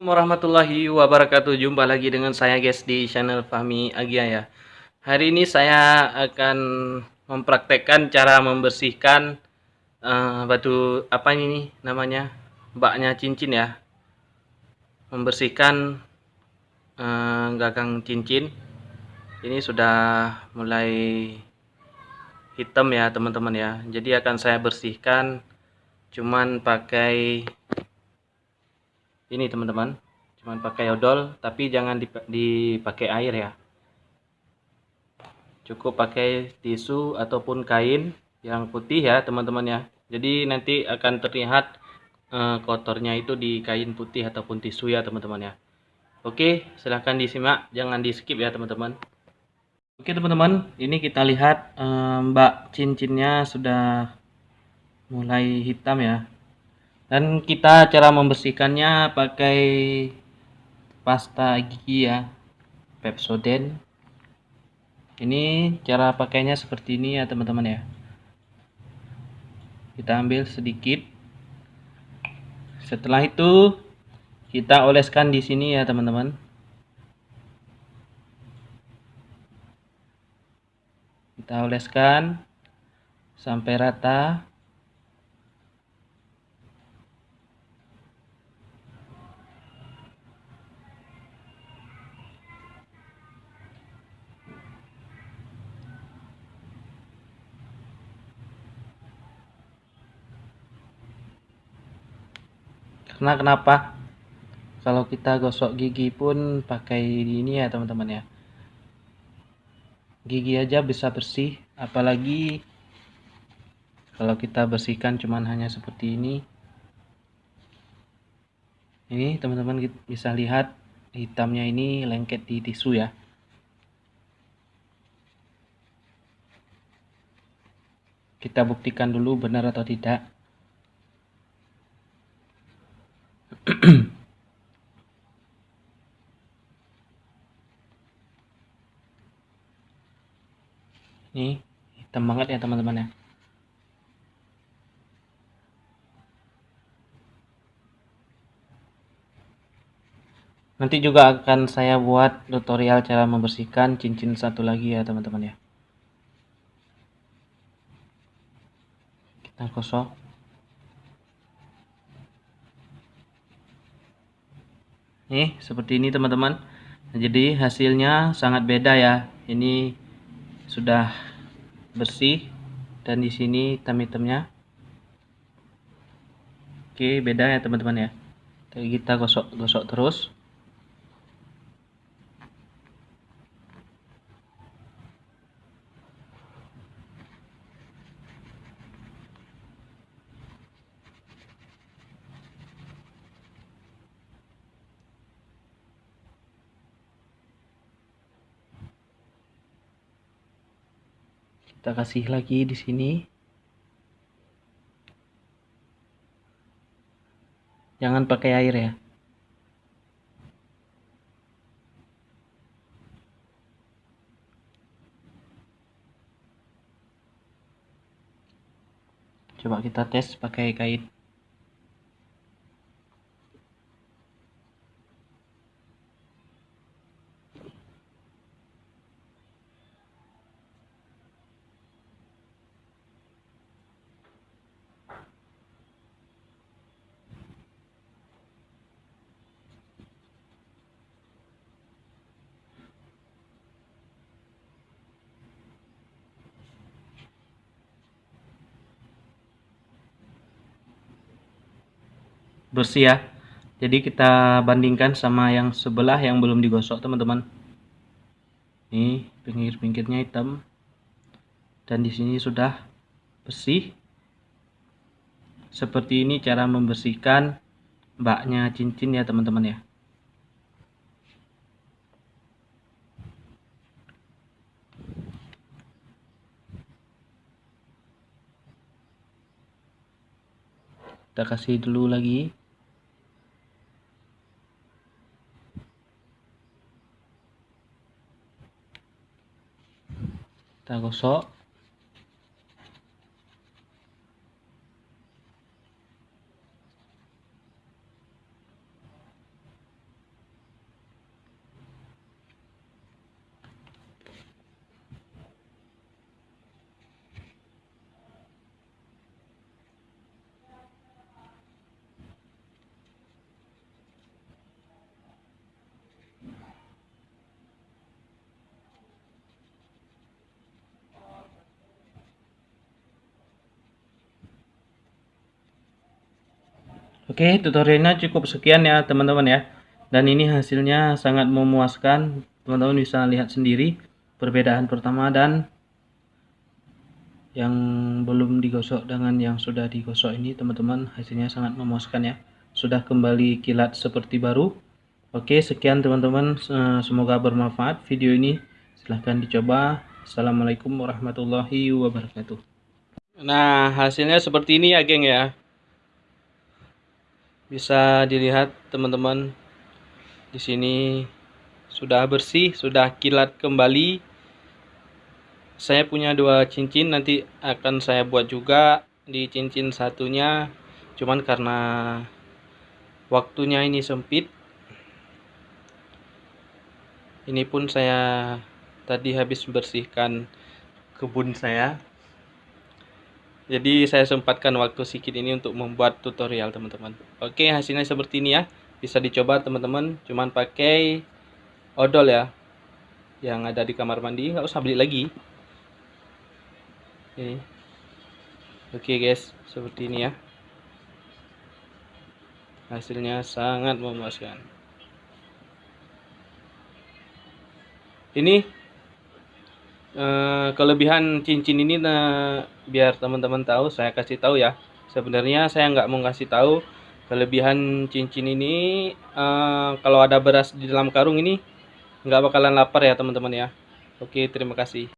warahmatullahi wabarakatuh. Jumpa lagi dengan saya guys di channel Fahmi Agia ya. Hari ini saya akan mempraktekkan cara membersihkan uh, batu apa ini namanya baknya cincin ya. Membersihkan uh, gagang cincin. Ini sudah mulai hitam ya teman-teman ya. Jadi akan saya bersihkan cuman pakai ini teman-teman. Cuman pakai odol tapi jangan dipakai air ya. Cukup pakai tisu ataupun kain yang putih ya teman-teman ya. Jadi nanti akan terlihat eh, kotornya itu di kain putih ataupun tisu ya teman-teman ya. Oke silahkan disimak. Jangan di skip ya teman-teman. Oke teman-teman. Ini kita lihat eh, mbak cincinnya sudah mulai hitam ya dan kita cara membersihkannya pakai pasta gigi ya Pepsodent. Ini cara pakainya seperti ini ya teman-teman ya. Kita ambil sedikit. Setelah itu kita oleskan di sini ya teman-teman. Kita oleskan sampai rata karena kenapa? Kalau kita gosok gigi pun pakai ini ya teman-teman ya. Gigi aja bisa bersih apalagi kalau kita bersihkan cuman hanya seperti ini. Ini teman-teman bisa lihat hitamnya ini lengket di tisu ya. Kita buktikan dulu benar atau tidak ini hitam banget ya teman-teman ya. Nanti juga akan saya buat tutorial cara membersihkan cincin satu lagi ya teman-teman ya. Kita gosok nih seperti ini teman-teman. Nah, jadi hasilnya sangat beda ya. Ini sudah bersih dan di sini hitam-hitamnya. Oke beda ya teman-teman ya. Kita gosok-gosok terus kita kasih lagi di sini. Jangan pakai air ya. Coba kita tes pakai kain bersih ya. Jadi kita bandingkan sama yang sebelah yang belum digosok teman-teman. Ini pinggir-pinggirnya hitam. Dan di sini sudah bersih. Seperti ini cara membersihkan baknya cincin ya teman-teman ya. Kita kasih dulu lagi kita gosok Oke, tutorialnya cukup sekian ya teman-teman ya. Dan ini hasilnya sangat memuaskan. Teman-teman bisa lihat sendiri perbedaan pertama dan yang belum digosok dengan yang sudah digosok ini teman-teman hasilnya sangat memuaskan ya. Sudah kembali kilat seperti baru. Oke, sekian teman-teman. Semoga bermanfaat video ini. Silahkan dicoba. Assalamualaikum warahmatullahi wabarakatuh. Nah, hasilnya seperti ini ya, geng ya bisa dilihat teman-teman di sini sudah bersih sudah kilat kembali. Saya punya dua cincin nanti akan saya buat juga di cincin satunya. Cuman karena waktunya ini sempit ini pun saya tadi habis bersihkan kebun saya jadi saya sempatkan waktu sedikit ini untuk membuat tutorial teman-teman. Oke hasilnya seperti ini ya. Bisa dicoba teman-teman. Cuman pakai odol ya yang ada di kamar mandi. Nggak usah beli lagi. Ini oke guys. Seperti ini ya. Hasilnya sangat memuaskan. Ini Eh, kelebihan cincin ini nah, biar teman-teman tahu saya kasih tahu ya. Sebenarnya saya nggak mau kasih tahu kelebihan cincin ini. Uh, kalau ada beras di dalam karung ini nggak bakalan lapar ya teman-teman ya. Oke terima kasih